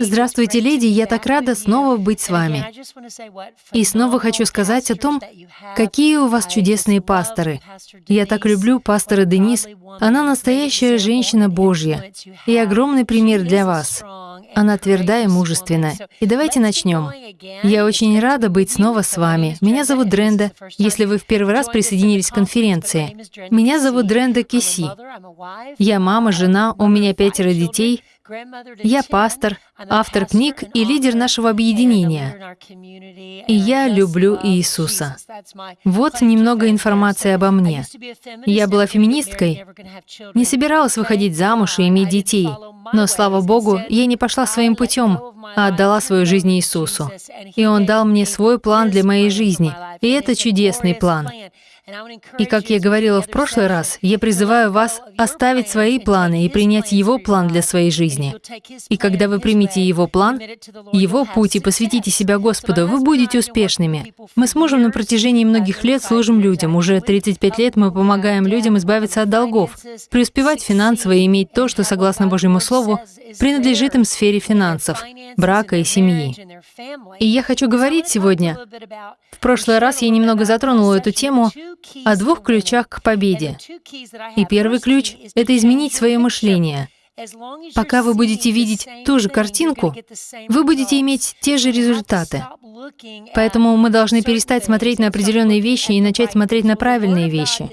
Здравствуйте, леди, я так рада снова быть с вами. И снова хочу сказать о том, какие у вас чудесные пасторы. Я так люблю пастора Денис. Она настоящая женщина Божья и огромный пример для вас. Она тверда и мужественна. И давайте начнем. Я очень рада быть снова с вами. Меня зовут Дренда. Если вы в первый раз присоединились к конференции, меня зовут Дренда Киси. Я мама, жена, у меня пятеро детей — я пастор, автор книг и лидер нашего объединения. И я люблю Иисуса. Вот немного информации обо мне. Я была феминисткой, не собиралась выходить замуж и иметь детей, но, слава Богу, я не пошла своим путем, а отдала свою жизнь Иисусу. И Он дал мне свой план для моей жизни. И это чудесный план. И как я говорила в прошлый раз, я призываю вас оставить свои планы и принять Его план для своей жизни. И когда вы примете Его план, Его путь и посвятите себя Господу, вы будете успешными. Мы с мужем на протяжении многих лет служим людям. Уже 35 лет мы помогаем людям избавиться от долгов, преуспевать финансово и иметь то, что, согласно Божьему Слову, принадлежит им сфере финансов, брака и семьи. И я хочу говорить сегодня, в прошлый раз я немного затронула эту тему, о двух ключах к победе. И первый ключ — это изменить свое мышление. Пока вы будете видеть ту же картинку, вы будете иметь те же результаты. Поэтому мы должны перестать смотреть на определенные вещи и начать смотреть на правильные вещи.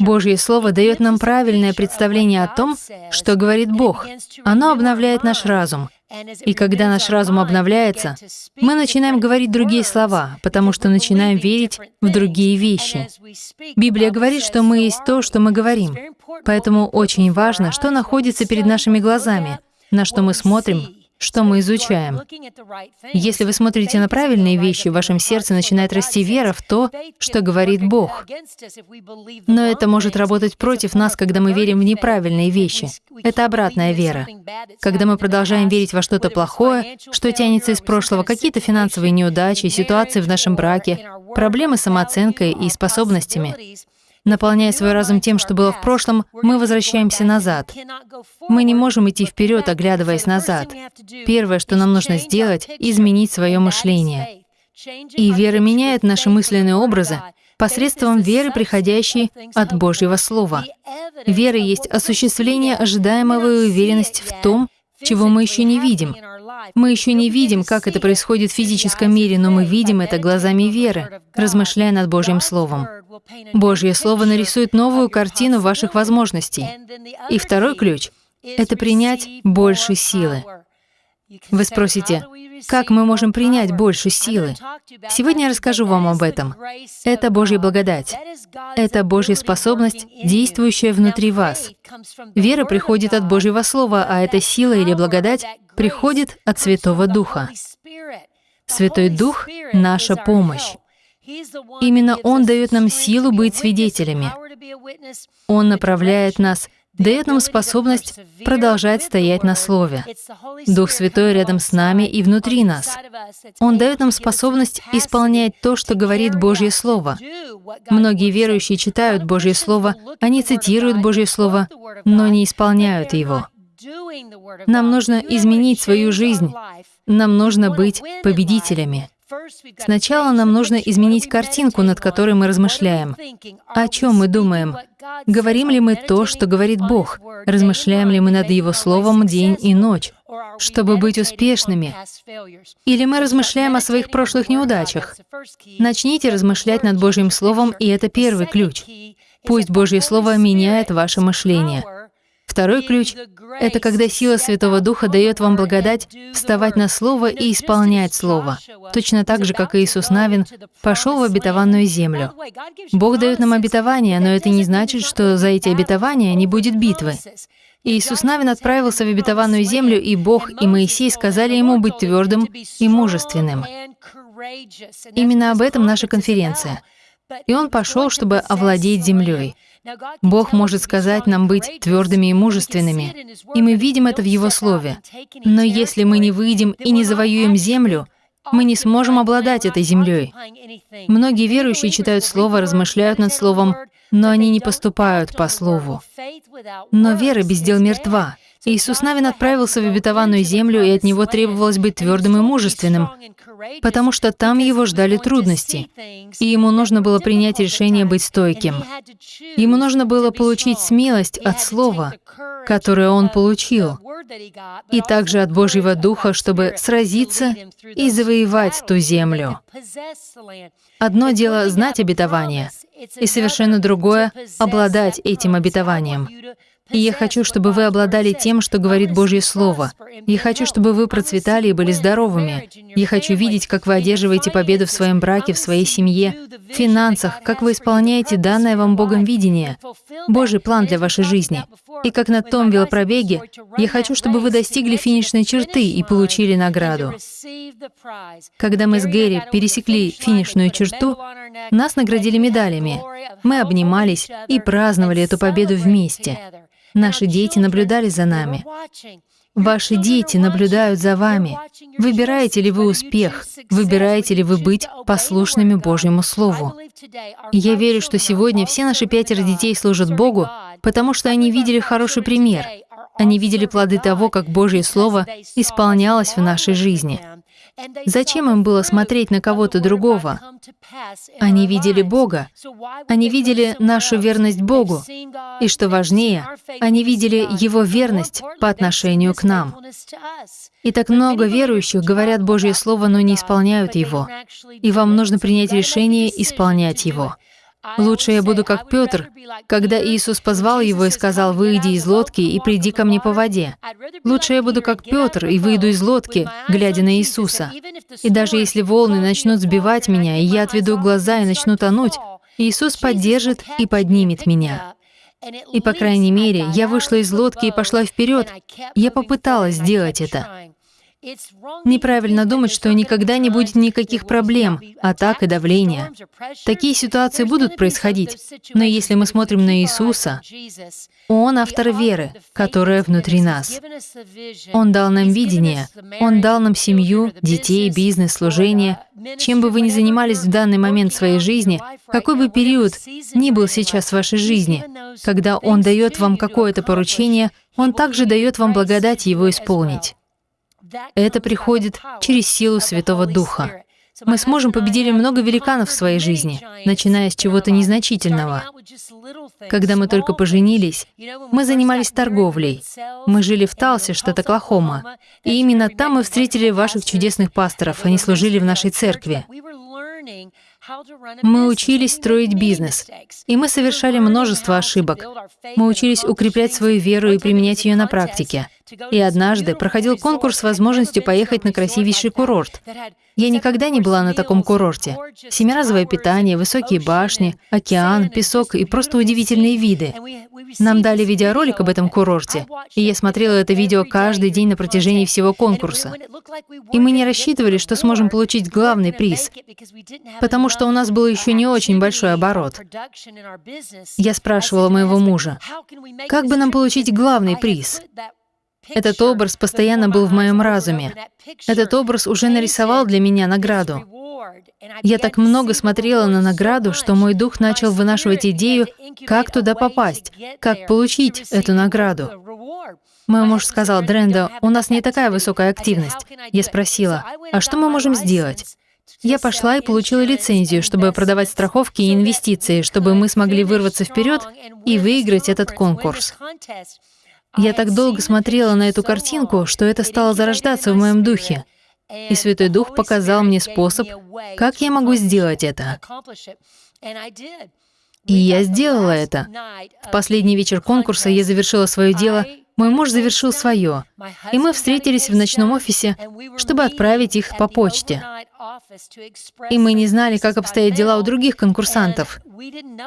Божье Слово дает нам правильное представление о том, что говорит Бог. Оно обновляет наш разум — и когда наш разум обновляется, мы начинаем говорить другие слова, потому что начинаем верить в другие вещи. Библия говорит, что мы есть то, что мы говорим. Поэтому очень важно, что находится перед нашими глазами, на что мы смотрим, что мы изучаем. Если вы смотрите на правильные вещи, в вашем сердце начинает расти вера в то, что говорит Бог. Но это может работать против нас, когда мы верим в неправильные вещи. Это обратная вера. Когда мы продолжаем верить во что-то плохое, что тянется из прошлого, какие-то финансовые неудачи, ситуации в нашем браке, проблемы с самооценкой и способностями, Наполняя свой разум тем, что было в прошлом, мы возвращаемся назад. Мы не можем идти вперед, оглядываясь назад. Первое, что нам нужно сделать, — изменить свое мышление. И вера меняет наши мысленные образы посредством веры, приходящей от Божьего Слова. Вера есть осуществление ожидаемого и уверенность в том, чего мы еще не видим. Мы еще не видим, как это происходит в физическом мире, но мы видим это глазами веры, размышляя над Божьим Словом. Божье Слово нарисует новую картину ваших возможностей. И второй ключ — это принять больше силы. Вы спросите, как мы можем принять больше силы? Сегодня я расскажу вам об этом. Это Божья благодать. Это Божья способность, действующая внутри вас. Вера приходит от Божьего Слова, а эта сила или благодать приходит от Святого Духа. Святой Дух — наша помощь. Именно Он дает нам силу быть свидетелями. Он направляет нас, дает нам способность продолжать стоять на Слове. Дух Святой рядом с нами и внутри нас. Он дает нам способность исполнять то, что говорит Божье Слово. Многие верующие читают Божье Слово, они цитируют Божье Слово, но не исполняют его. Нам нужно изменить свою жизнь. Нам нужно быть победителями. Сначала нам нужно изменить картинку, над которой мы размышляем. О чем мы думаем? Говорим ли мы то, что говорит Бог? Размышляем ли мы над Его Словом день и ночь, чтобы быть успешными? Или мы размышляем о своих прошлых неудачах? Начните размышлять над Божьим Словом, и это первый ключ. Пусть Божье Слово меняет ваше мышление. Второй ключ — это когда сила Святого Духа дает вам благодать вставать на Слово и исполнять Слово, точно так же, как Иисус Навин пошел в обетованную землю. Бог дает нам обетование, но это не значит, что за эти обетования не будет битвы. Иисус Навин отправился в обетованную землю, и Бог и Моисей сказали ему быть твердым и мужественным. Именно об этом наша конференция. И он пошел, чтобы овладеть землей. Бог может сказать нам быть твердыми и мужественными, и мы видим это в Его Слове. Но если мы не выйдем и не завоюем землю, мы не сможем обладать этой землей. Многие верующие читают Слово, размышляют над Словом, но они не поступают по Слову. Но вера без дел мертва. Иисус Навин отправился в обетованную землю, и от него требовалось быть твердым и мужественным, потому что там его ждали трудности, и ему нужно было принять решение быть стойким. Ему нужно было получить смелость от Слова, которое он получил, и также от Божьего Духа, чтобы сразиться и завоевать ту землю. Одно дело знать обетование, и совершенно другое — обладать этим обетованием. И я хочу, чтобы вы обладали тем, что говорит Божье Слово. Я хочу, чтобы вы процветали и были здоровыми. Я хочу видеть, как вы одерживаете победу в своем браке, в своей семье, в финансах, как вы исполняете данное вам Богом видение, Божий план для вашей жизни. И как на том велопробеге, я хочу, чтобы вы достигли финишной черты и получили награду. Когда мы с Гэри пересекли финишную черту, нас наградили медалями. Мы обнимались и праздновали эту победу вместе. Наши дети наблюдали за нами. Ваши дети наблюдают за вами. Выбираете ли вы успех? Выбираете ли вы быть послушными Божьему Слову? я верю, что сегодня все наши пятеро детей служат Богу, потому что они видели хороший пример. Они видели плоды того, как Божье Слово исполнялось в нашей жизни. Зачем им было смотреть на кого-то другого? Они видели Бога, они видели нашу верность Богу, и, что важнее, они видели Его верность по отношению к нам. И так много верующих говорят Божье Слово, но не исполняют его, и вам нужно принять решение исполнять его. Лучше я буду как Петр, когда Иисус позвал его и сказал, «Выйди из лодки и приди ко мне по воде». Лучше я буду как Петр и выйду из лодки, глядя на Иисуса. И даже если волны начнут сбивать меня, и я отведу глаза и начну тонуть, Иисус поддержит и поднимет меня. И, по крайней мере, я вышла из лодки и пошла вперед. Я попыталась сделать это. Неправильно думать, что никогда не будет никаких проблем, атак и давления. Такие ситуации будут происходить, но если мы смотрим на Иисуса, Он автор веры, которая внутри нас. Он дал нам видение, Он дал нам семью, детей, бизнес, служение. Чем бы вы ни занимались в данный момент своей жизни, какой бы период ни был сейчас в вашей жизни, когда Он дает вам какое-то поручение, Он также дает вам благодать его исполнить. Это приходит через силу Святого Духа. Мы сможем победили много великанов в своей жизни, начиная с чего-то незначительного. Когда мы только поженились, мы занимались торговлей. Мы жили в Талсе, штат Оклахома. И именно там мы встретили ваших чудесных пасторов, они служили в нашей церкви. Мы учились строить бизнес, и мы совершали множество ошибок. Мы учились укреплять свою веру и применять ее на практике. И однажды проходил конкурс с возможностью поехать на красивейший курорт. Я никогда не была на таком курорте. Семиразовое питание, высокие башни, океан, песок и просто удивительные виды. Нам дали видеоролик об этом курорте, и я смотрела это видео каждый день на протяжении всего конкурса. И мы не рассчитывали, что сможем получить главный приз, потому что у нас был еще не очень большой оборот. Я спрашивала моего мужа, как бы нам получить главный приз? Этот образ постоянно был в моем разуме. Этот образ уже нарисовал для меня награду. Я так много смотрела на награду, что мой дух начал вынашивать идею, как туда попасть, как получить эту награду. Мой муж сказал, Дренда, у нас не такая высокая активность. Я спросила, а что мы можем сделать? Я пошла и получила лицензию, чтобы продавать страховки и инвестиции, чтобы мы смогли вырваться вперед и выиграть этот конкурс. Я так долго смотрела на эту картинку, что это стало зарождаться в моем духе. И Святой Дух показал мне способ, как я могу сделать это. И я сделала это. В последний вечер конкурса я завершила свое дело, мой муж завершил свое, и мы встретились в ночном офисе, чтобы отправить их по почте. И мы не знали, как обстоят дела у других конкурсантов.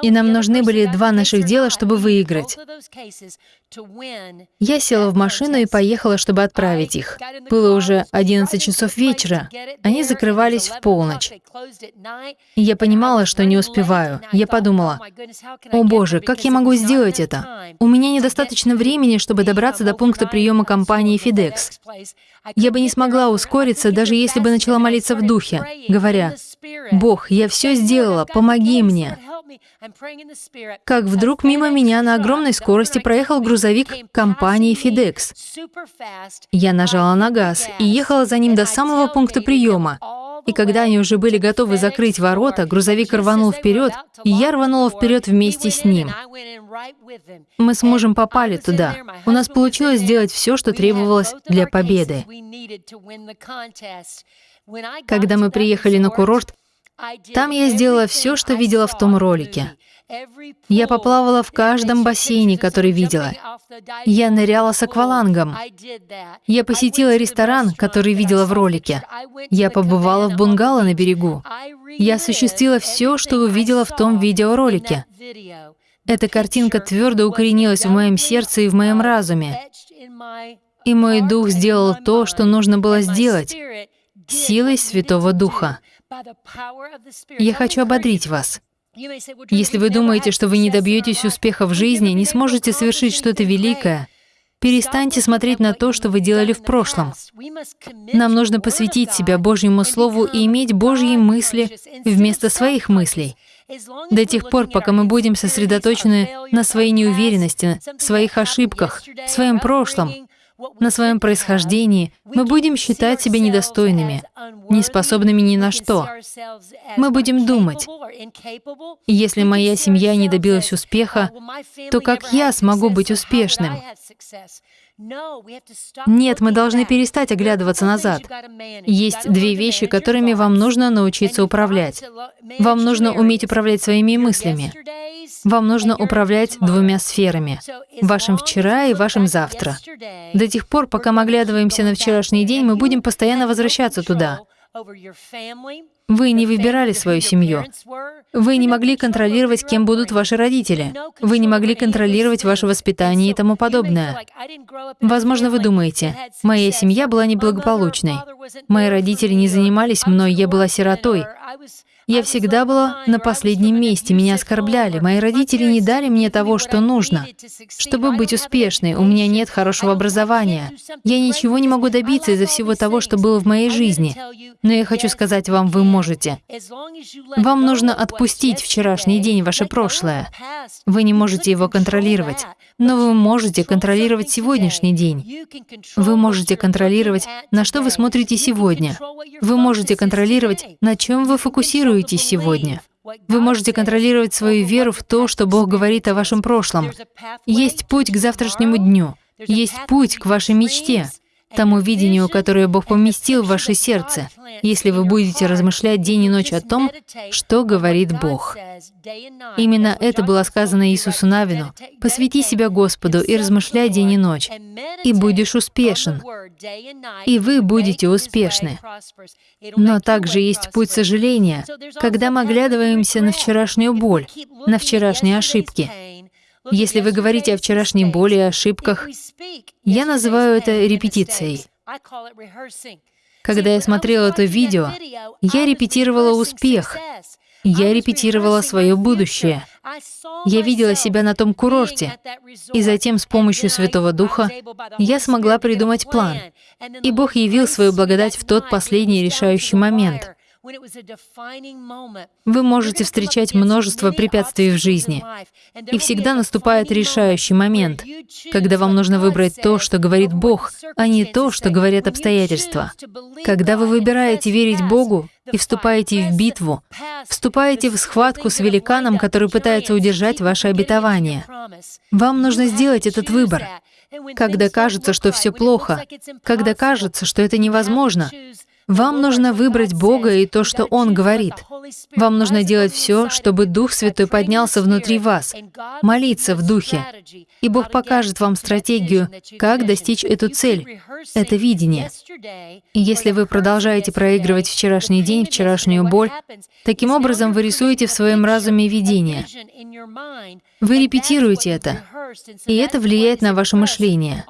И нам нужны были два наших дела, чтобы выиграть. Я села в машину и поехала, чтобы отправить их. Было уже 11 часов вечера. Они закрывались в полночь. И я понимала, что не успеваю. Я подумала, «О боже, как я могу сделать это? У меня недостаточно времени, чтобы добраться до пункта приема компании FedEx. Я бы не смогла ускориться, даже если бы начала молиться в духе, говоря, «Бог, я все сделала, помоги мне». Как вдруг мимо меня на огромной скорости проехал грузовик компании FedEx. Я нажала на газ и ехала за ним до самого пункта приема. И когда они уже были готовы закрыть ворота, грузовик рванул вперед, и я рванула вперед вместе с ним. Мы с мужем попали туда. У нас получилось сделать все, что требовалось для победы. Когда мы приехали на курорт, там я сделала все, что видела в том ролике. Я поплавала в каждом бассейне, который видела. Я ныряла с аквалангом. Я посетила ресторан, который видела в ролике. Я побывала в бунгало на берегу. Я осуществила все, что увидела в том видеоролике. Эта картинка твердо укоренилась в моем сердце и в моем разуме. И мой дух сделал то, что нужно было сделать, силой Святого Духа. Я хочу ободрить вас. Если вы думаете, что вы не добьетесь успеха в жизни, не сможете совершить что-то великое, перестаньте смотреть на то, что вы делали в прошлом. Нам нужно посвятить себя Божьему Слову и иметь Божьи мысли вместо своих мыслей. До тех пор, пока мы будем сосредоточены на своей неуверенности, своих ошибках, своем прошлом, на своем происхождении, мы будем считать себя недостойными, неспособными ни на что. Мы будем думать, если моя семья не добилась успеха, то как я смогу быть успешным? Нет, мы должны перестать оглядываться назад. Есть две вещи, которыми вам нужно научиться управлять. Вам нужно уметь управлять своими мыслями. Вам нужно управлять двумя сферами — вашим вчера и вашим завтра. До тех пор, пока мы оглядываемся на вчерашний день, мы будем постоянно возвращаться туда. Вы не выбирали свою семью. Вы не могли контролировать, кем будут ваши родители. Вы не могли контролировать ваше воспитание и тому подобное. Возможно, вы думаете, моя семья была неблагополучной. Мои родители не занимались мной, я была сиротой. Я всегда была на последнем месте, меня оскорбляли, мои родители не дали мне того, что нужно. Чтобы быть успешной, у меня нет хорошего образования. Я ничего не могу добиться из-за всего того, что было в моей жизни. Но я хочу сказать вам, вы можете. Вам нужно отпустить вчерашний день, ваше прошлое. Вы не можете его контролировать. Но вы можете контролировать сегодняшний день. Вы можете контролировать, на что вы смотрите сегодня. Вы можете контролировать, на чем вы фокусируетесь сегодня. Вы можете контролировать свою веру в то, что Бог говорит о вашем прошлом. Есть путь к завтрашнему дню. Есть путь к вашей мечте тому видению, которое Бог поместил в ваше сердце, если вы будете размышлять день и ночь о том, что говорит Бог. Именно это было сказано Иисусу Навину. «Посвяти себя Господу и размышляй день и ночь, и будешь успешен, и вы будете успешны». Но также есть путь сожаления, когда мы оглядываемся на вчерашнюю боль, на вчерашние ошибки, если вы говорите о вчерашней боли ошибках, я называю это репетицией. Когда я смотрела это видео, я репетировала успех, я репетировала свое будущее. Я видела себя на том курорте, и затем с помощью Святого Духа я смогла придумать план. И Бог явил свою благодать в тот последний решающий момент. Вы можете встречать множество препятствий в жизни, и всегда наступает решающий момент, когда вам нужно выбрать то, что говорит Бог, а не то, что говорят обстоятельства. Когда вы выбираете верить Богу и вступаете в битву, вступаете в схватку с великаном, который пытается удержать ваше обетование. Вам нужно сделать этот выбор. Когда кажется, что все плохо, когда кажется, что это невозможно, вам нужно выбрать Бога и то, что Он говорит. Вам нужно делать все, чтобы Дух Святой поднялся внутри вас, молиться в Духе. И Бог покажет вам стратегию, как достичь эту цель, это видение. И если вы продолжаете проигрывать вчерашний день, вчерашнюю боль, таким образом вы рисуете в своем разуме видение. Вы репетируете это, и это влияет на ваше мышление.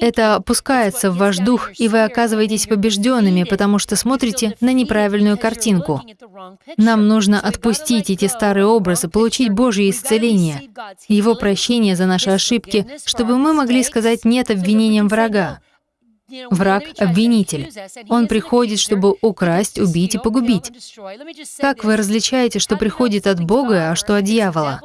Это опускается в ваш дух, и вы оказываетесь побежденными, потому что смотрите на неправильную картинку. Нам нужно отпустить эти старые образы, получить Божье исцеление, Его прощение за наши ошибки, чтобы мы могли сказать «нет» обвинениям врага. Враг — обвинитель. Он приходит, чтобы украсть, убить и погубить. Как вы различаете, что приходит от Бога, а что от дьявола?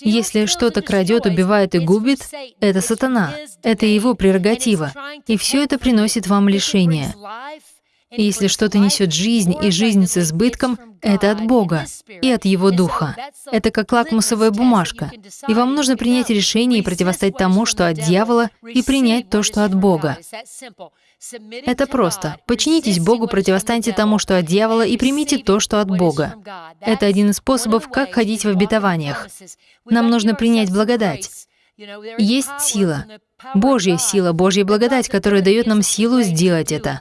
Если что-то крадет, убивает и губит, это сатана, это его прерогатива, и все это приносит вам лишение. Если что-то несет жизнь и жизнь с избытком, это от Бога и от Его Духа. Это как лакмусовая бумажка. И вам нужно принять решение и противостоять тому, что от дьявола, и принять то, что от Бога. Это просто. Подчинитесь Богу, противостаньте тому, что от дьявола, и примите то, что от Бога. Это один из способов, как ходить в обетованиях. Нам нужно принять благодать. Есть сила, Божья сила, Божья благодать, которая дает нам силу сделать это.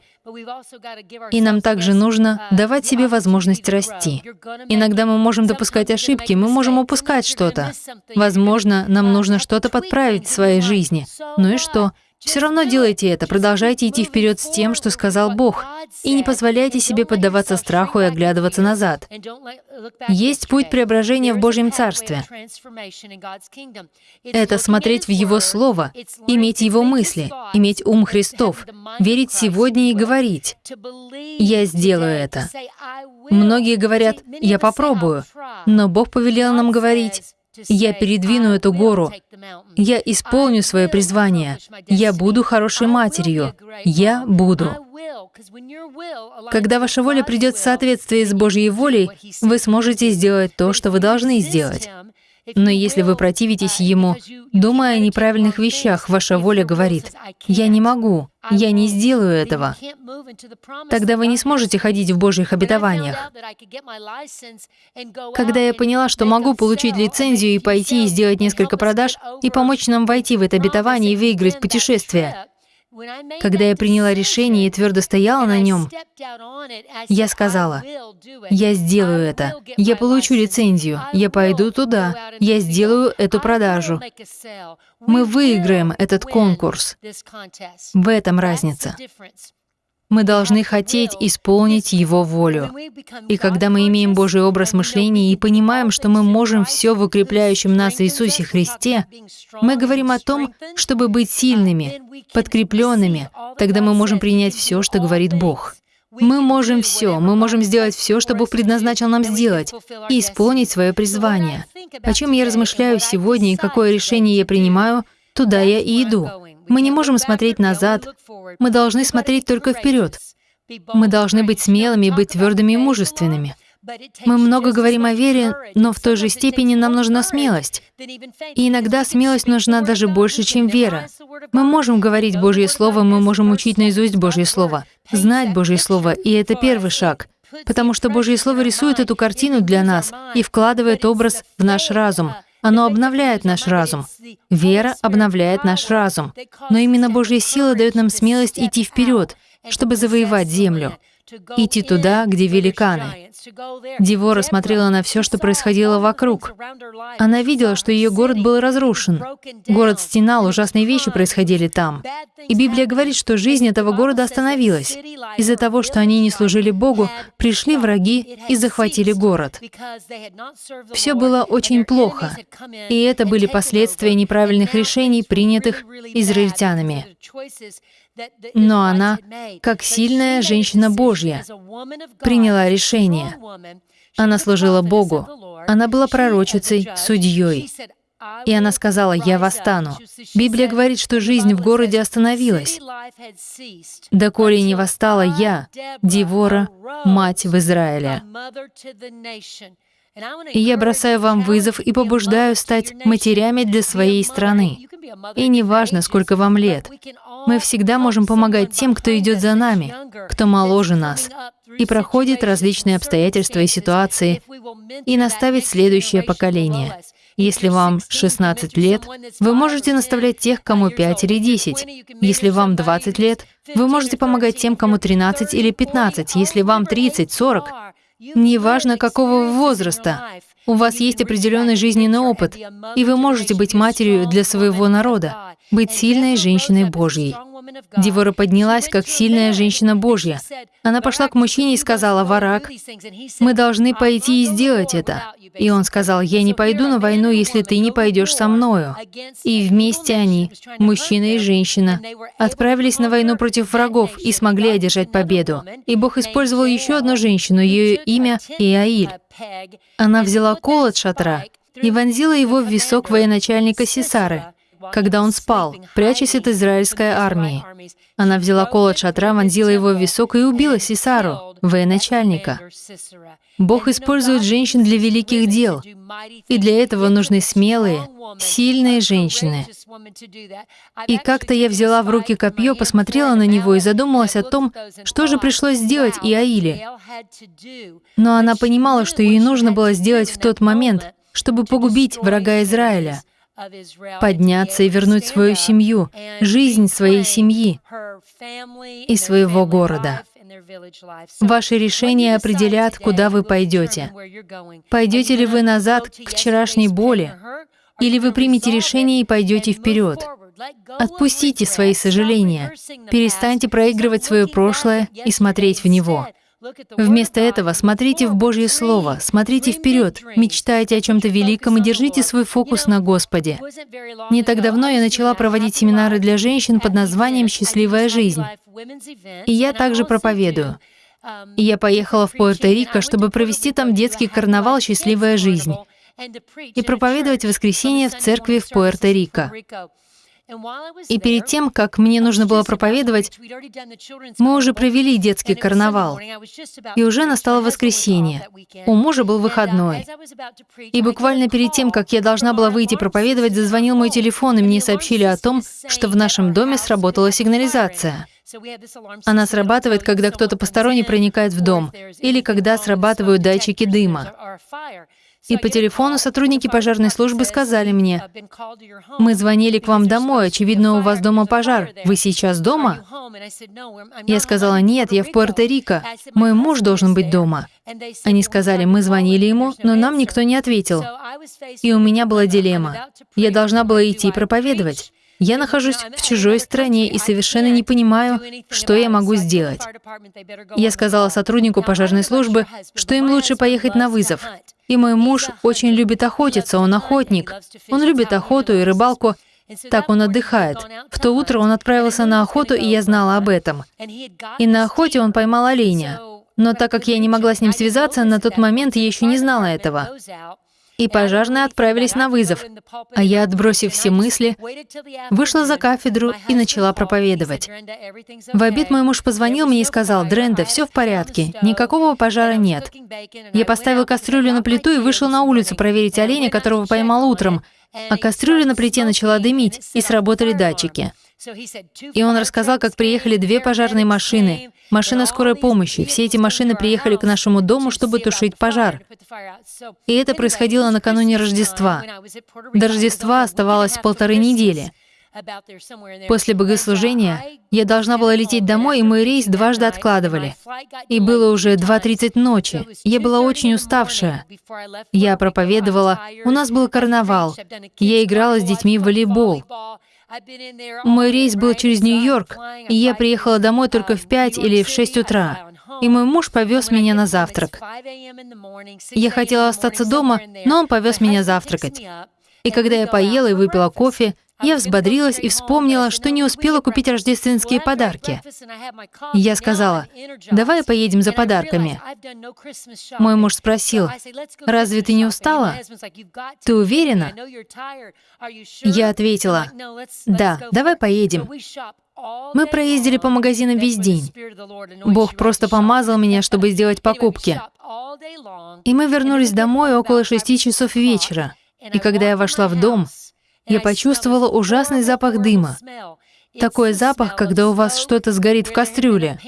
И нам также нужно давать себе возможность расти. Иногда мы можем допускать ошибки, мы можем упускать что-то. Возможно, нам нужно что-то подправить в своей жизни. Ну и что? Все равно делайте это, продолжайте идти вперед с тем, что сказал Бог, и не позволяйте себе поддаваться страху и оглядываться назад. Есть путь преображения в Божьем Царстве. Это смотреть в Его Слово, иметь Его мысли, иметь ум Христов, верить сегодня и говорить «Я сделаю это». Многие говорят «Я попробую», но Бог повелел нам говорить я передвину эту гору. Я исполню свое призвание. Я буду хорошей матерью. Я буду. Когда ваша воля придет в соответствие с Божьей волей, вы сможете сделать то, что вы должны сделать. Но если вы противитесь Ему, думая о неправильных вещах, ваша воля говорит, «Я не могу, я не сделаю этого». Тогда вы не сможете ходить в Божьих обетованиях. Когда я поняла, что могу получить лицензию и пойти и сделать несколько продаж, и помочь нам войти в это обетование и выиграть путешествие, когда я приняла решение и твердо стояла на нем, я сказала, я сделаю это, я получу лицензию, я пойду туда, я сделаю эту продажу. Мы выиграем этот конкурс. В этом разница. Мы должны хотеть исполнить Его волю. И когда мы имеем Божий образ мышления и понимаем, что мы можем все в укрепляющем нас Иисусе Христе, мы говорим о том, чтобы быть сильными, подкрепленными, тогда мы можем принять все, что говорит Бог. Мы можем все, мы можем сделать все, что Бог предназначил нам сделать, и исполнить свое призвание. О чем я размышляю сегодня и какое решение я принимаю, туда я и иду. Мы не можем смотреть назад, мы должны смотреть только вперед. Мы должны быть смелыми, быть твердыми и мужественными. Мы много говорим о вере, но в той же степени нам нужна смелость. И иногда смелость нужна даже больше, чем вера. Мы можем говорить Божье Слово, мы можем учить наизусть Божье Слово, знать Божье Слово, и это первый шаг. Потому что Божье Слово рисует эту картину для нас и вкладывает образ в наш разум. Оно обновляет наш разум. Вера обновляет наш разум. Но именно Божья сила дает нам смелость идти вперед, чтобы завоевать землю, идти туда, где великаны. Девора смотрела на все, что происходило вокруг. Она видела, что ее город был разрушен. Город стенал, ужасные вещи происходили там. И Библия говорит, что жизнь этого города остановилась. Из-за того, что они не служили Богу, пришли враги и захватили город. Все было очень плохо. И это были последствия неправильных решений, принятых израильтянами. Но она, как сильная женщина Божья, приняла решение. Она служила Богу. Она была пророчицей, судьей. И она сказала, «Я восстану». Библия говорит, что жизнь в городе остановилась. «Доколе не восстала я, Девора, мать в Израиле». И я бросаю вам вызов и побуждаю стать матерями для своей страны. И неважно, сколько вам лет, мы всегда можем помогать тем, кто идет за нами, кто моложе нас, и проходит различные обстоятельства и ситуации, и наставить следующее поколение. Если вам 16 лет, вы можете наставлять тех, кому 5 или 10. Если вам 20 лет, вы можете помогать тем, кому 13 или 15. Если вам 30, 40, неважно какого возраста, у вас есть определенный жизненный опыт, и вы можете быть матерью для своего народа, быть сильной женщиной Божьей. Девора поднялась, как сильная женщина Божья. Она пошла к мужчине и сказала, «Варак, мы должны пойти и сделать это». И он сказал, «Я не пойду на войну, если ты не пойдешь со мною». И вместе они, мужчина и женщина, отправились на войну против врагов и смогли одержать победу. И Бог использовал еще одну женщину, ее имя Иаиль. Она взяла кол от шатра и вонзила его в висок военачальника Сесары, когда он спал, прячась от израильской армии. Она взяла кол от шатра, вонзила его в висок и убила Сесару, военачальника. Бог использует женщин для великих дел, и для этого нужны смелые, сильные женщины. И как-то я взяла в руки копье, посмотрела на него и задумалась о том, что же пришлось сделать Иаиле. Но она понимала, что ей нужно было сделать в тот момент, чтобы погубить врага Израиля подняться и вернуть свою семью, жизнь своей семьи и своего города. Ваши решения определят, куда вы пойдете. Пойдете ли вы назад к вчерашней боли, или вы примете решение и пойдете вперед. Отпустите свои сожаления, перестаньте проигрывать свое прошлое и смотреть в него. Вместо этого смотрите в Божье Слово, смотрите вперед, мечтайте о чем-то великом и держите свой фокус на Господе. Не так давно я начала проводить семинары для женщин под названием «Счастливая жизнь». И я также проповедую. И я поехала в Пуэрто-Рико, чтобы провести там детский карнавал «Счастливая жизнь» и проповедовать воскресенье в церкви в Пуэрто-Рико. И перед тем, как мне нужно было проповедовать, мы уже провели детский карнавал, и уже настало воскресенье. У мужа был выходной. И буквально перед тем, как я должна была выйти проповедовать, зазвонил мой телефон, и мне сообщили о том, что в нашем доме сработала сигнализация. Она срабатывает, когда кто-то посторонний проникает в дом, или когда срабатывают датчики дыма. И по телефону сотрудники пожарной службы сказали мне, «Мы звонили к вам домой, очевидно, у вас дома пожар. Вы сейчас дома?» Я сказала, «Нет, я в Пуэрто-Рико. Мой муж должен быть дома». Они сказали, «Мы звонили ему, но нам никто не ответил». И у меня была дилемма. Я должна была идти проповедовать. Я нахожусь в чужой стране и совершенно не понимаю, что я могу сделать. Я сказала сотруднику пожарной службы, что им лучше поехать на вызов. И мой муж очень любит охотиться, он охотник. Он любит охоту и рыбалку, так он отдыхает. В то утро он отправился на охоту, и я знала об этом. И на охоте он поймал оленя. Но так как я не могла с ним связаться, на тот момент я еще не знала этого и пожарные отправились на вызов, а я, отбросив все мысли, вышла за кафедру и начала проповедовать. В обед мой муж позвонил мне и сказал, «Дренда, все в порядке, никакого пожара нет». Я поставил кастрюлю на плиту и вышел на улицу проверить оленя, которого поймал утром, а кастрюля на плите начала дымить, и сработали датчики. И он рассказал, как приехали две пожарные машины, машина скорой помощи. Все эти машины приехали к нашему дому, чтобы тушить пожар. И это происходило накануне Рождества. До Рождества оставалось полторы недели. После богослужения я должна была лететь домой, и мой рейс дважды откладывали. И было уже 2.30 ночи. Я была очень уставшая. Я проповедовала, у нас был карнавал. Я играла с детьми в волейбол. Мой рейс был через Нью-Йорк, и я приехала домой только в 5 или в 6 утра. И мой муж повез меня на завтрак. Я хотела остаться дома, но он повез меня завтракать. И когда я поела и выпила кофе, я взбодрилась и вспомнила, что не успела купить рождественские подарки. Я сказала, давай поедем за подарками. Мой муж спросил, разве ты не устала? Ты уверена? Я ответила, да, давай поедем. Мы проездили по магазинам весь день. Бог просто помазал меня, чтобы сделать покупки. И мы вернулись домой около шести часов вечера. И когда я вошла в дом, я почувствовала ужасный запах дыма. Такой запах, когда у вас что-то сгорит в кастрюле.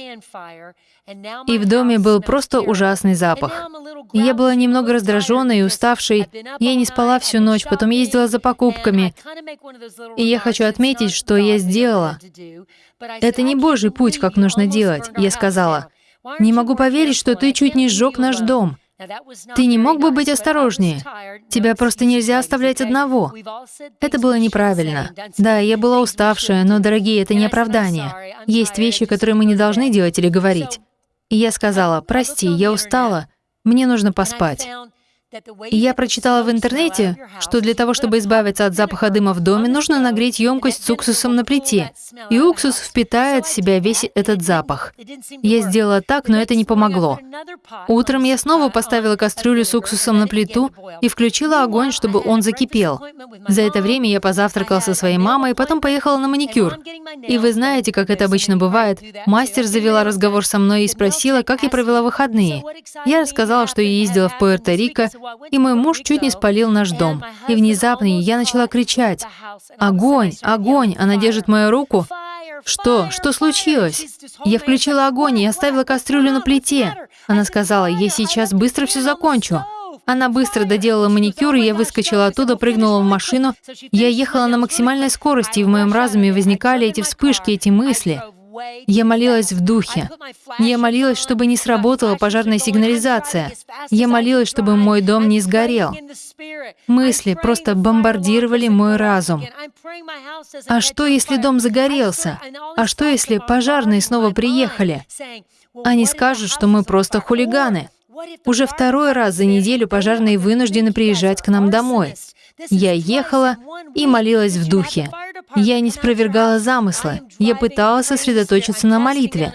И в доме был просто ужасный запах. Я была немного раздраженной и уставшей. Я не спала всю ночь, потом ездила за покупками. И я хочу отметить, что я сделала. Это не Божий путь, как нужно делать, я сказала. Не могу поверить, что ты чуть не сжег наш дом. Ты не мог бы быть осторожнее? Тебя просто нельзя оставлять одного. Это было неправильно. Да, я была уставшая, но, дорогие, это не оправдание. Есть вещи, которые мы не должны делать или говорить. И я сказала, прости, я устала, мне нужно поспать. И я прочитала в интернете, что для того, чтобы избавиться от запаха дыма в доме, нужно нагреть емкость с уксусом на плите. И уксус впитает в себя весь этот запах. Я сделала так, но это не помогло. Утром я снова поставила кастрюлю с уксусом на плиту и включила огонь, чтобы он закипел. За это время я позавтракала со своей мамой, и потом поехала на маникюр. И вы знаете, как это обычно бывает. Мастер завела разговор со мной и спросила, как я провела выходные. Я рассказала, что я ездила в Пуэрто-Рико, и мой муж чуть не спалил наш дом. И внезапно я начала кричать «Огонь! Огонь!» Она держит мою руку. Что? Что случилось? Я включила огонь и оставила кастрюлю на плите. Она сказала, я сейчас быстро все закончу. Она быстро доделала маникюр, и я выскочила оттуда, прыгнула в машину. Я ехала на максимальной скорости, и в моем разуме возникали эти вспышки, эти мысли. Я молилась в духе. Я молилась, чтобы не сработала пожарная сигнализация. Я молилась, чтобы мой дом не сгорел. Мысли просто бомбардировали мой разум. А что, если дом загорелся? А что, если пожарные снова приехали? Они скажут, что мы просто хулиганы. Уже второй раз за неделю пожарные вынуждены приезжать к нам домой. Я ехала и молилась в духе. Я не спровергала замысла. Я пыталась сосредоточиться на молитве.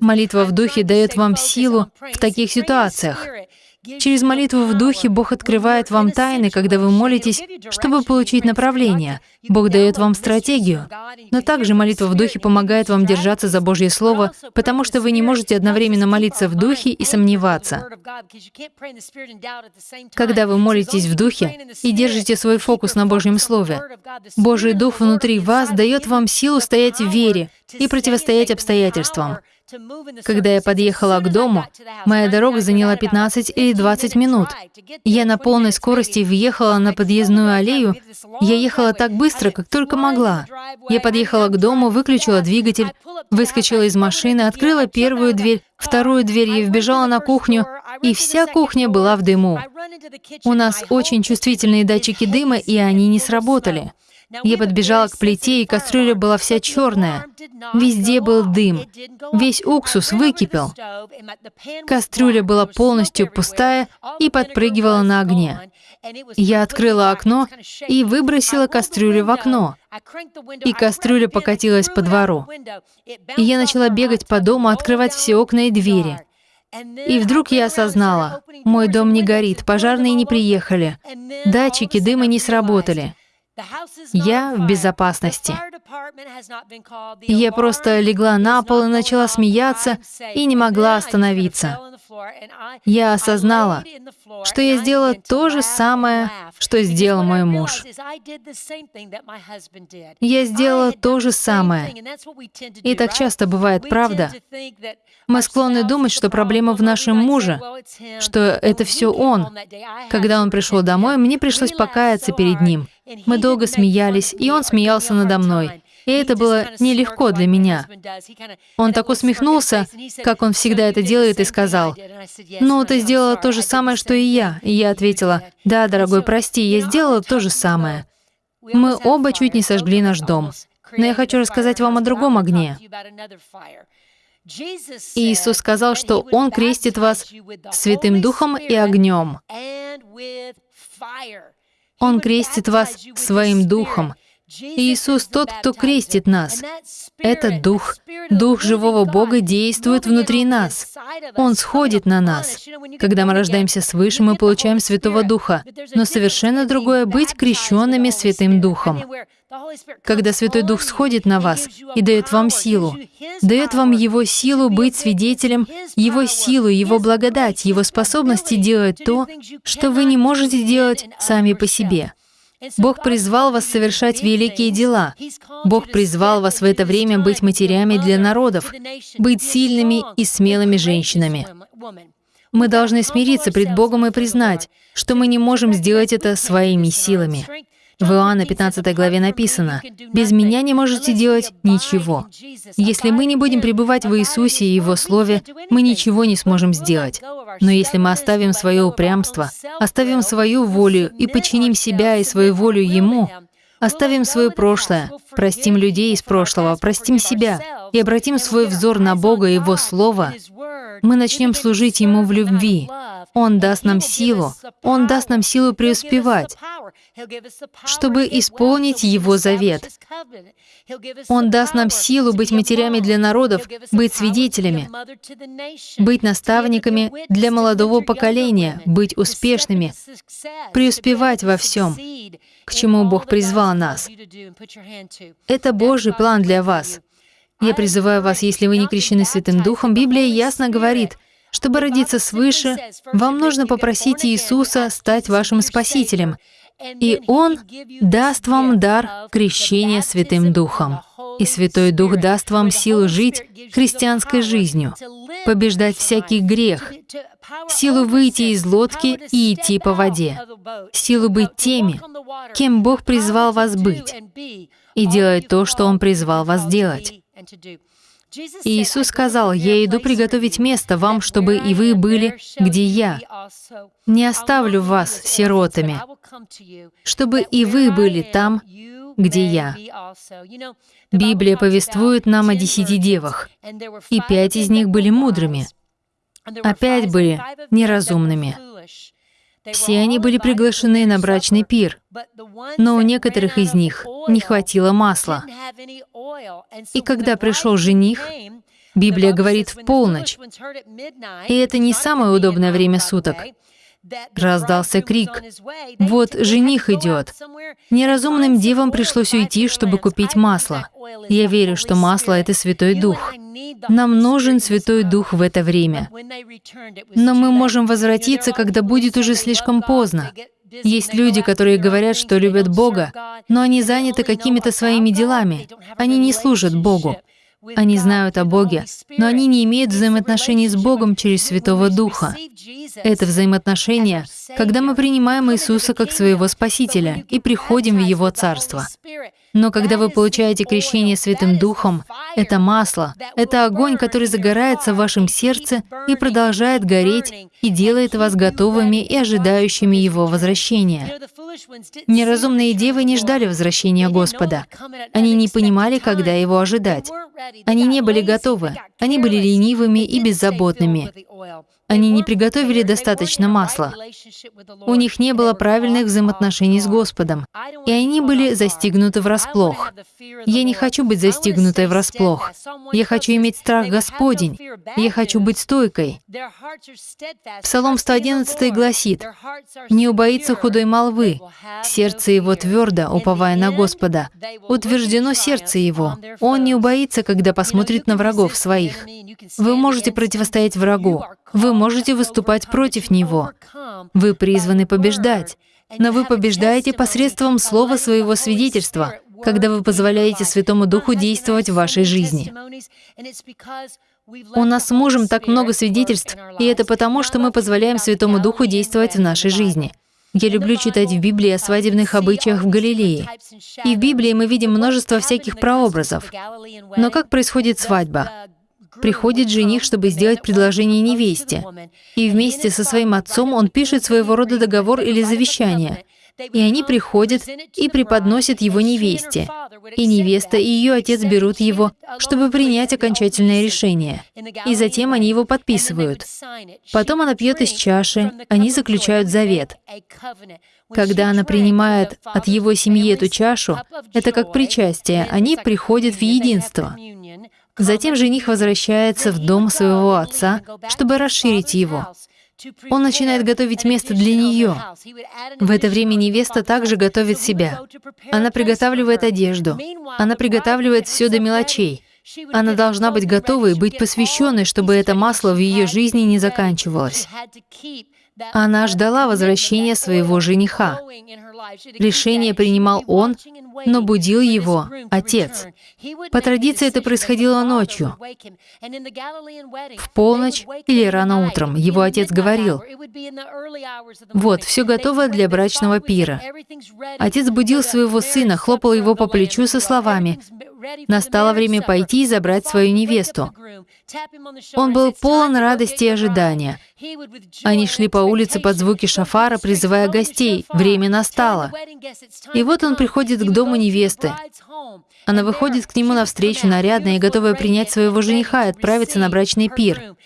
Молитва в духе дает вам силу в таких ситуациях. Через молитву в духе Бог открывает вам тайны, когда вы молитесь, чтобы получить направление. Бог дает вам стратегию. Но также молитва в духе помогает вам держаться за Божье Слово, потому что вы не можете одновременно молиться в духе и сомневаться. Когда вы молитесь в духе и держите свой фокус на Божьем Слове, Божий Дух внутри вас дает вам силу стоять в вере и противостоять обстоятельствам. Когда я подъехала к дому, моя дорога заняла 15 или 20 минут. Я на полной скорости въехала на подъездную аллею. Я ехала так быстро, как только могла. Я подъехала к дому, выключила двигатель, выскочила из машины, открыла первую дверь, вторую дверь и вбежала на кухню, и вся кухня была в дыму. У нас очень чувствительные датчики дыма, и они не сработали. Я подбежала к плите, и кастрюля была вся черная. Везде был дым. Весь уксус выкипел. Кастрюля была полностью пустая и подпрыгивала на огне. Я открыла окно и выбросила кастрюлю в окно. И кастрюля покатилась по двору. И я начала бегать по дому, открывать все окна и двери. И вдруг я осознала, мой дом не горит, пожарные не приехали, датчики дыма не сработали. Я в безопасности. Я просто легла на пол и начала смеяться и не могла остановиться. Я осознала, что я сделала то же самое, что сделал мой муж. Я сделала то же самое. И так часто бывает, правда? Мы склонны думать, что проблема в нашем муже, что это все он. Когда он пришел домой, мне пришлось покаяться перед ним. Мы долго смеялись, и он смеялся надо мной. И это было нелегко для меня. Он так усмехнулся, как он всегда это делает, и сказал, «Ну, ты сделала то же самое, что и я». И я ответила, «Да, дорогой, прости, я сделала то же самое». Мы оба чуть не сожгли наш дом. Но я хочу рассказать вам о другом огне. Иисус сказал, что Он крестит вас Святым Духом и огнем. Он крестит вас Своим Духом. Иисус тот, кто крестит нас. Этот Дух, Дух живого Бога действует внутри нас. Он сходит на нас. Когда мы рождаемся свыше, мы получаем Святого Духа. Но совершенно другое — быть крещенными Святым Духом. Когда Святой Дух сходит на вас и дает вам силу, дает вам Его силу быть свидетелем, Его силу, Его благодать, Его способности делать то, что вы не можете делать сами по себе. Бог призвал вас совершать великие дела. Бог призвал вас в это время быть матерями для народов, быть сильными и смелыми женщинами. Мы должны смириться пред Богом и признать, что мы не можем сделать это своими силами. В Иоанна 15 главе написано, «Без Меня не можете делать ничего». Если мы не будем пребывать в Иисусе и Его Слове, мы ничего не сможем сделать. Но если мы оставим свое упрямство, оставим свою волю и подчиним себя и свою волю Ему, Оставим свое прошлое, простим людей из прошлого, простим себя и обратим свой взор на Бога и Его Слово, мы начнем служить Ему в любви. Он даст нам силу, Он даст нам силу преуспевать, чтобы исполнить Его завет. Он даст нам силу быть матерями для народов, быть свидетелями, быть наставниками для молодого поколения, быть успешными, преуспевать во всем, к чему Бог призвал нас. Это Божий план для вас. Я призываю вас, если вы не крещены Святым Духом, Библия ясно говорит, чтобы родиться свыше, вам нужно попросить Иисуса стать вашим Спасителем, и Он даст вам дар крещения Святым Духом. И Святой Дух даст вам силу жить христианской жизнью, побеждать всякий грех, силу выйти из лодки и идти по воде, силу быть теми, кем Бог призвал вас быть, и делать то, что Он призвал вас делать. И Иисус сказал, «Я иду приготовить место вам, чтобы и вы были, где Я. Не оставлю вас сиротами, чтобы и вы были там, где Я». Библия повествует нам о десяти девах, и пять из них были мудрыми, а пять были неразумными. Все они были приглашены на брачный пир, но у некоторых из них не хватило масла. И когда пришел жених, Библия говорит в полночь, и это не самое удобное время суток, Раздался крик. «Вот жених идет!» Неразумным девам пришлось уйти, чтобы купить масло. Я верю, что масло — это Святой Дух. Нам нужен Святой Дух в это время. Но мы можем возвратиться, когда будет уже слишком поздно. Есть люди, которые говорят, что любят Бога, но они заняты какими-то своими делами. Они не служат Богу. Они знают о Боге, но они не имеют взаимоотношений с Богом через Святого Духа. Это взаимоотношения, когда мы принимаем Иисуса как своего Спасителя и приходим в Его Царство. Но когда вы получаете крещение Святым Духом, это масло, это огонь, который загорается в вашем сердце и продолжает гореть и делает вас готовыми и ожидающими Его возвращения. Неразумные девы не ждали возвращения Господа. Они не понимали, когда Его ожидать. Они не были готовы. Они были ленивыми и беззаботными. Они не приготовили достаточно масла. У них не было правильных взаимоотношений с Господом, и они были застигнуты врасплох. Я не хочу быть застигнутой врасплох. Я хочу иметь страх Господень. Я хочу быть стойкой. Псалом 111 гласит, «Не убоится худой молвы, сердце его твердо, уповая на Господа. Утверждено сердце его. Он не убоится, когда посмотрит на врагов своих». Вы можете противостоять врагу. Вы можете выступать против него. Вы призваны побеждать. Но вы побеждаете посредством слова своего свидетельства, когда вы позволяете Святому Духу действовать в вашей жизни. У нас с мужем так много свидетельств, и это потому, что мы позволяем Святому Духу действовать в нашей жизни. Я люблю читать в Библии о свадебных обычаях в Галилее. И в Библии мы видим множество всяких прообразов. Но как происходит свадьба? Приходит жених, чтобы сделать предложение невесте, и вместе со своим отцом он пишет своего рода договор или завещание. И они приходят и преподносят его невесте. И невеста и ее отец берут его, чтобы принять окончательное решение. И затем они его подписывают. Потом она пьет из чаши, они заключают завет. Когда она принимает от его семьи эту чашу, это как причастие, они приходят в единство. Затем жених возвращается в дом своего отца, чтобы расширить его. Он начинает готовить место для нее. В это время невеста также готовит себя. Она приготавливает одежду. Она приготавливает все до мелочей. Она должна быть готовой, быть посвященной, чтобы это масло в ее жизни не заканчивалось. Она ждала возвращения своего жениха. Решение принимал он, но будил его отец. По традиции это происходило ночью. В полночь или рано утром его отец говорил, «Вот, все готово для брачного пира». Отец будил своего сына, хлопал его по плечу со словами, Настало время пойти и забрать свою невесту. Он был полон радости и ожидания. Они шли по улице под звуки шафара, призывая гостей. Время настало. И вот он приходит к дому невесты. Она выходит к нему навстречу, нарядная и готовая принять своего жениха и отправиться на брачный пир.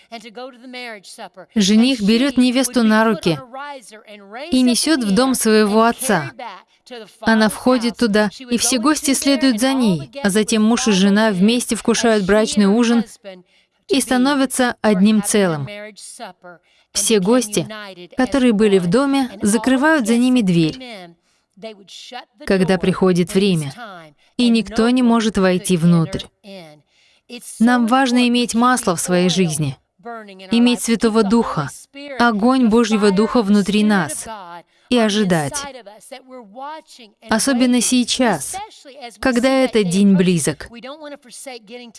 Жених берет невесту на руки и несет в дом своего отца. Она входит туда, и все гости следуют за ней, а затем муж и жена вместе вкушают брачный ужин и становятся одним целым. Все гости, которые были в доме, закрывают за ними дверь, когда приходит время, и никто не может войти внутрь. Нам важно иметь масло в своей жизни, иметь Святого Духа, огонь Божьего Духа внутри нас, и ожидать. Особенно сейчас, когда этот день близок.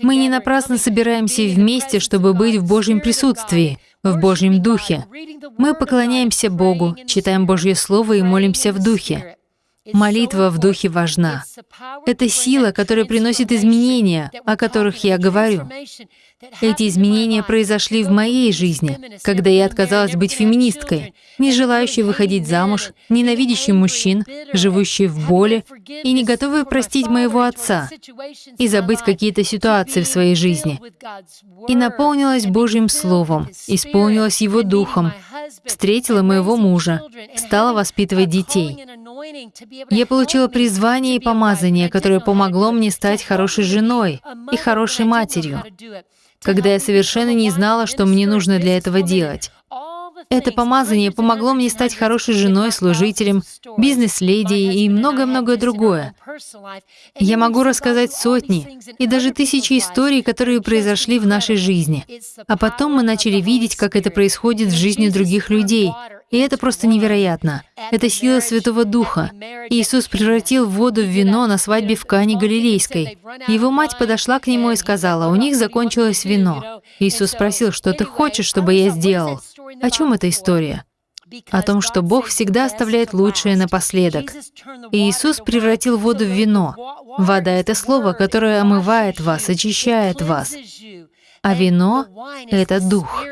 Мы не напрасно собираемся вместе, чтобы быть в Божьем присутствии, в Божьем Духе. Мы поклоняемся Богу, читаем Божье Слово и молимся в Духе. Молитва в Духе важна. Это сила, которая приносит изменения, о которых я говорю. Эти изменения произошли в моей жизни, когда я отказалась быть феминисткой, не желающей выходить замуж, ненавидящей мужчин, живущей в боли и не готовой простить моего отца и забыть какие-то ситуации в своей жизни. И наполнилась Божьим Словом, исполнилась Его Духом, встретила моего мужа, стала воспитывать детей. Я получила призвание и помазание, которое помогло мне стать хорошей женой и хорошей матерью. когда я совершенно не знала, что мне нужно для этого делать. Это помазание помогло мне стать хорошей женой, служителем, бизнес-леди и многое-многое другое. Я могу рассказать сотни и даже тысячи историй, которые произошли в нашей жизни. А потом мы начали видеть, как это происходит в жизни других людей, и это просто невероятно. Это сила Святого Духа. Иисус превратил воду в вино на свадьбе в Кане Галилейской. Его мать подошла к нему и сказала, «У них закончилось вино». Иисус спросил, «Что ты хочешь, чтобы я сделал?» О чем эта история? О том, что Бог всегда оставляет лучшее напоследок. И Иисус превратил воду в вино. Вода — это слово, которое омывает вас, очищает вас. А вино — это Дух.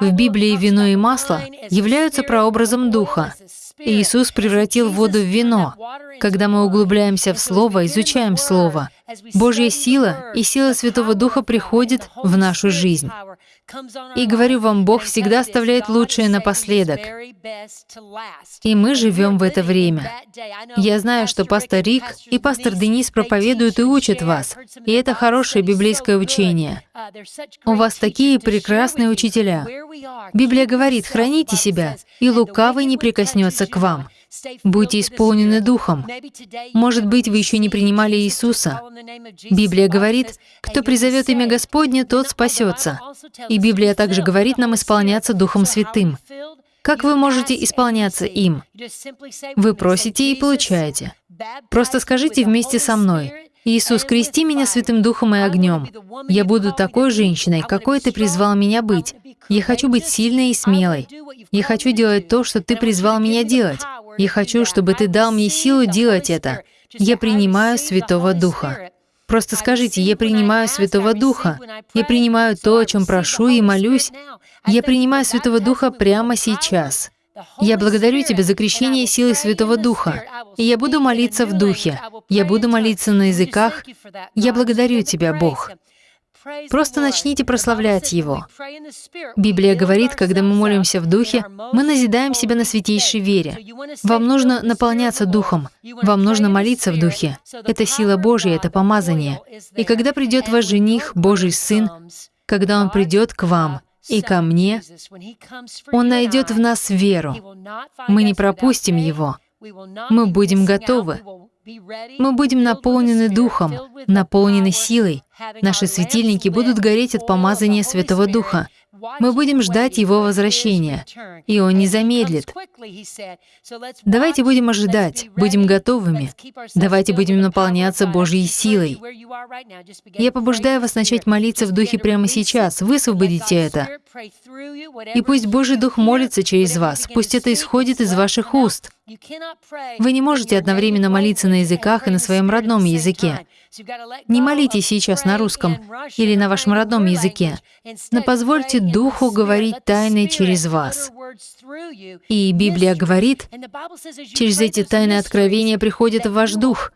В Библии вино и масло являются прообразом Духа. Иисус превратил воду в вино. Когда мы углубляемся в Слово, изучаем Слово, Божья сила и сила Святого Духа приходит в нашу жизнь. И говорю вам, Бог всегда оставляет лучшее напоследок. И мы живем в это время. Я знаю, что пастор Рик и пастор Денис проповедуют и учат вас, и это хорошее библейское учение. У вас такие прекрасные учителя. Библия говорит, храните себя, и лукавый не прикоснется к вам. Будьте исполнены Духом. Может быть, вы еще не принимали Иисуса. Библия говорит, кто призовет имя Господне, тот спасется. И Библия также говорит нам исполняться Духом Святым. Как вы можете исполняться им? Вы просите и получаете. Просто скажите вместе со мной, «Иисус, крести меня Святым Духом и огнем. Я буду такой женщиной, какой Ты призвал меня быть. Я хочу быть сильной и смелой. Я хочу делать то, что Ты призвал меня делать. Я хочу, чтобы Ты дал мне силу делать это. Я принимаю Святого Духа. Просто скажите, я принимаю Святого Духа. Я принимаю то, о чем прошу и молюсь. Я принимаю Святого Духа прямо сейчас. Я благодарю Тебя за крещение силы Святого Духа. И я буду молиться в Духе. Я буду молиться на языках. Я благодарю Тебя, Бог. Просто начните прославлять Его. Библия говорит, когда мы молимся в Духе, мы назидаем себя на святейшей вере. Вам нужно наполняться Духом, вам нужно молиться в Духе. Это сила Божья, это помазание. И когда придет ваш жених, Божий Сын, когда Он придет к вам и ко мне, Он найдет в нас веру. Мы не пропустим Его. Мы будем готовы. Мы будем наполнены Духом, наполнены силой. Наши светильники будут гореть от помазания Святого Духа. Мы будем ждать Его возвращения, и Он не замедлит. Давайте будем ожидать, будем готовыми. Давайте будем наполняться Божьей силой. Я побуждаю вас начать молиться в Духе прямо сейчас. Высвободите это. И пусть Божий Дух молится через вас. Пусть это исходит из ваших уст. Вы не можете одновременно молиться на языках и на своем родном языке. Не молитесь сейчас на русском или на вашем родном языке, но позвольте Духу говорить тайны через вас. И Библия говорит, через эти тайны откровения приходит в ваш дух,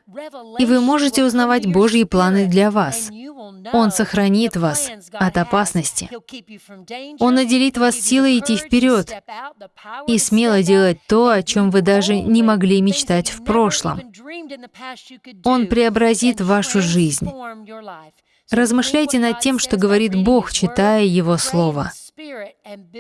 и вы можете узнавать Божьи планы для вас. Он сохранит вас от опасности. Он наделит вас силой идти вперед и смело делать то, о чем вы даже не могли мечтать в прошлом. Он преобразит вашу жизнь. Размышляйте над тем, что говорит Бог, читая Его Слово.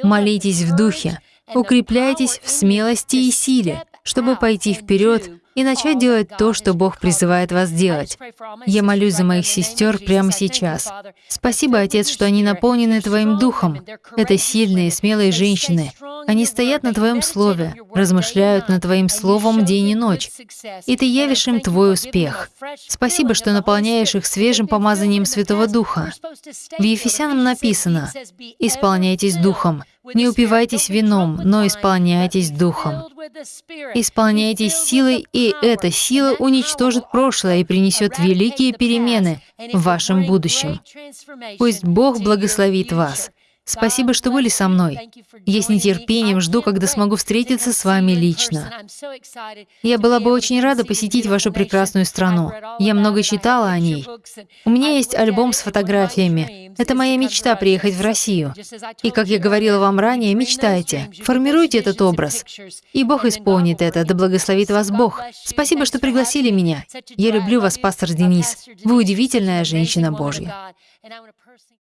Молитесь в Духе, укрепляйтесь в смелости и силе, чтобы пойти вперед и начать делать то, что Бог призывает вас делать. Я молюсь за моих сестер прямо сейчас. Спасибо, Отец, что они наполнены Твоим Духом. Это сильные, смелые женщины. Они стоят на Твоем Слове, размышляют над Твоим Словом день и ночь, и Ты явишь им Твой успех. Спасибо, что наполняешь их свежим помазанием Святого Духа. В Ефесянам написано «Исполняйтесь Духом, не упивайтесь вином, но исполняйтесь Духом». Исполняйтесь силой, и эта сила уничтожит прошлое и принесет великие перемены в вашем будущем. Пусть Бог благословит вас. Спасибо, что были со мной. Я с нетерпением жду, когда смогу встретиться с вами лично. Я была бы очень рада посетить вашу прекрасную страну. Я много читала о ней. У меня есть альбом с фотографиями. Это моя мечта приехать в Россию. И, как я говорила вам ранее, мечтайте, формируйте этот образ. И Бог исполнит это, да благословит вас Бог. Спасибо, что пригласили меня. Я люблю вас, пастор Денис. Вы удивительная женщина Божья.